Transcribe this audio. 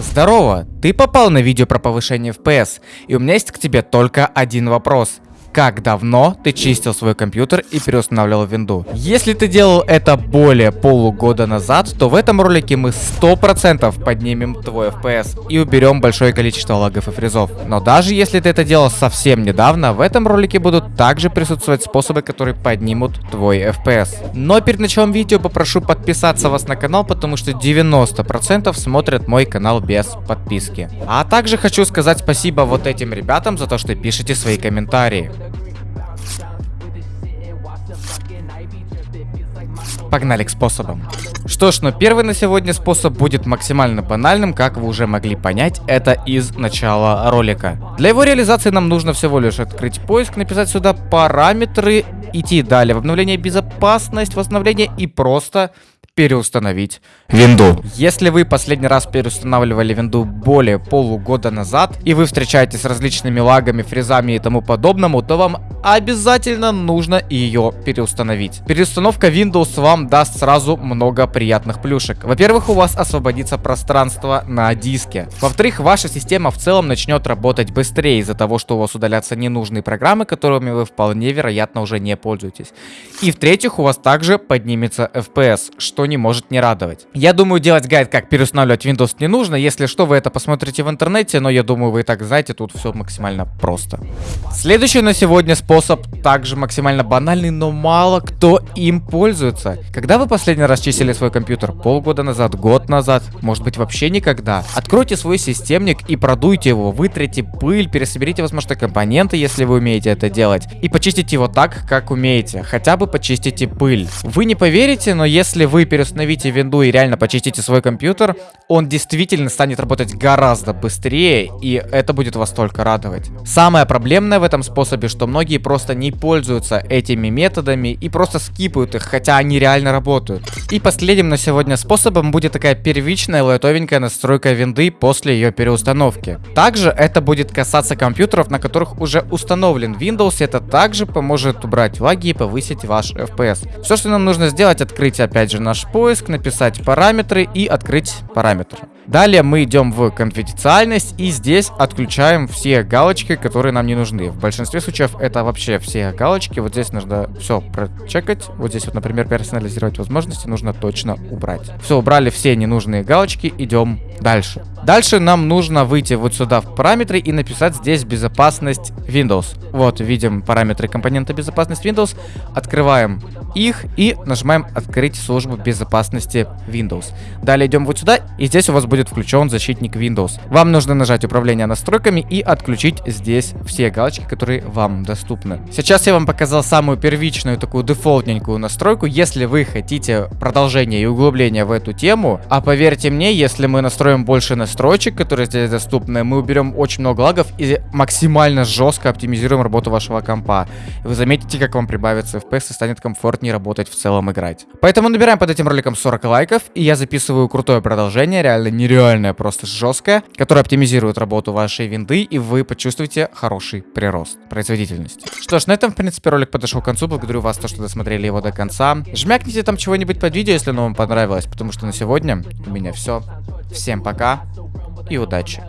Здорово! Ты попал на видео про повышение FPS, и у меня есть к тебе только один вопрос. Как давно ты чистил свой компьютер и переустанавливал винду? Если ты делал это более полугода назад, то в этом ролике мы 100% поднимем твой FPS и уберем большое количество лагов и фризов. Но даже если ты это делал совсем недавно, в этом ролике будут также присутствовать способы, которые поднимут твой FPS. Но перед началом видео попрошу подписаться вас на канал, потому что 90% смотрят мой канал без подписки. А также хочу сказать спасибо вот этим ребятам за то, что пишете свои комментарии. Погнали к способам. Что ж, но первый на сегодня способ будет максимально банальным, как вы уже могли понять, это из начала ролика. Для его реализации нам нужно всего лишь открыть поиск, написать сюда параметры, идти далее в обновление безопасность, восстановление и просто переустановить винду. Если вы последний раз переустанавливали винду более полугода назад, и вы встречаетесь с различными лагами, фрезами и тому подобному, то вам обязательно нужно ее переустановить. Переустановка Windows вам даст сразу много приятных плюшек. Во-первых, у вас освободится пространство на диске. Во-вторых, ваша система в целом начнет работать быстрее из-за того, что у вас удалятся ненужные программы, которыми вы вполне вероятно уже не пользуетесь. И в-третьих, у вас также поднимется FPS, что не может не радовать. Я думаю, делать гайд, как переустанавливать Windows не нужно. Если что, вы это посмотрите в интернете, но я думаю, вы и так знаете, тут все максимально просто. Следующий на сегодня способ также максимально банальный, но мало кто им пользуется. Когда вы последний раз чистили свой компьютер? Полгода назад, год назад, может быть вообще никогда? Откройте свой системник и продуйте его, вытрите пыль, пересоберите, возможно, компоненты, если вы умеете это делать, и почистите его так, как умеете. Хотя бы почистите пыль. Вы не поверите, но если вы переустановите винду и реально почистите свой компьютер, он действительно станет работать гораздо быстрее, и это будет вас только радовать. Самое проблемное в этом способе, что многие просто не пользуются этими методами и просто скипают их, хотя они реально работают. И последним на сегодня способом будет такая первичная лайтовенькая настройка винды после ее переустановки. Также это будет касаться компьютеров, на которых уже установлен Windows, это также поможет убрать лаги и повысить ваш FPS. Все, что нам нужно сделать, открыть опять же наш поиск, написать параметры и открыть параметры. Далее мы идем в конфиденциальность и здесь отключаем все галочки, которые нам не нужны. В большинстве случаев это вообще все галочки. Вот здесь нужно все прочекать. Вот здесь вот, например, персонализировать возможности нужно точно убрать. Все, убрали все ненужные галочки, идем дальше. Дальше нам нужно выйти вот сюда в параметры и написать здесь безопасность Windows. Вот, видим параметры компонента безопасность Windows. Открываем их и нажимаем открыть службу безопасности Windows. Далее идем вот сюда и здесь у вас будет включен защитник Windows. Вам нужно нажать управление настройками и отключить здесь все галочки, которые вам доступны. Сейчас я вам показал самую первичную такую дефолтненькую настройку. Если вы хотите продолжение и углубление в эту тему, а поверьте мне, если мы настроим больше настройки, которые здесь доступны, мы уберем очень много лагов и максимально жестко оптимизируем работу вашего компа. Вы заметите, как вам прибавится FPS и станет комфортнее работать в целом играть. Поэтому набираем под этим роликом 40 лайков, и я записываю крутое продолжение, реально нереальное, просто жесткое, которое оптимизирует работу вашей винды, и вы почувствуете хороший прирост производительности. Что ж, на этом, в принципе, ролик подошел к концу. Благодарю вас, то, что досмотрели его до конца. Жмякните там чего-нибудь под видео, если оно вам понравилось, потому что на сегодня у меня все. Всем пока и удачи!